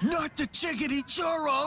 Not the chickadee churro!